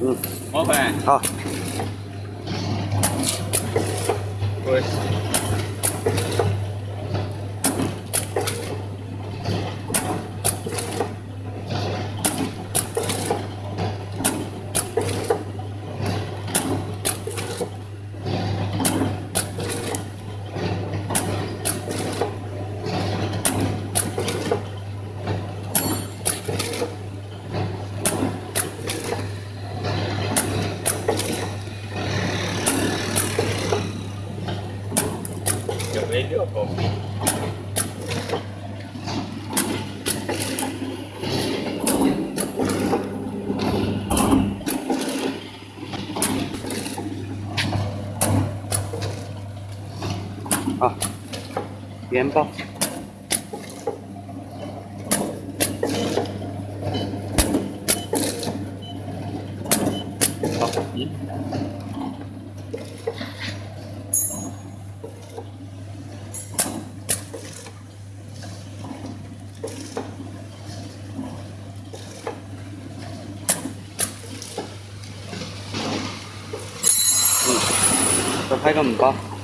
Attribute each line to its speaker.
Speaker 1: 嗯。
Speaker 2: ok
Speaker 1: 好。
Speaker 2: 对有没有狗？
Speaker 1: 好，元宝，好，一，再拍个五包。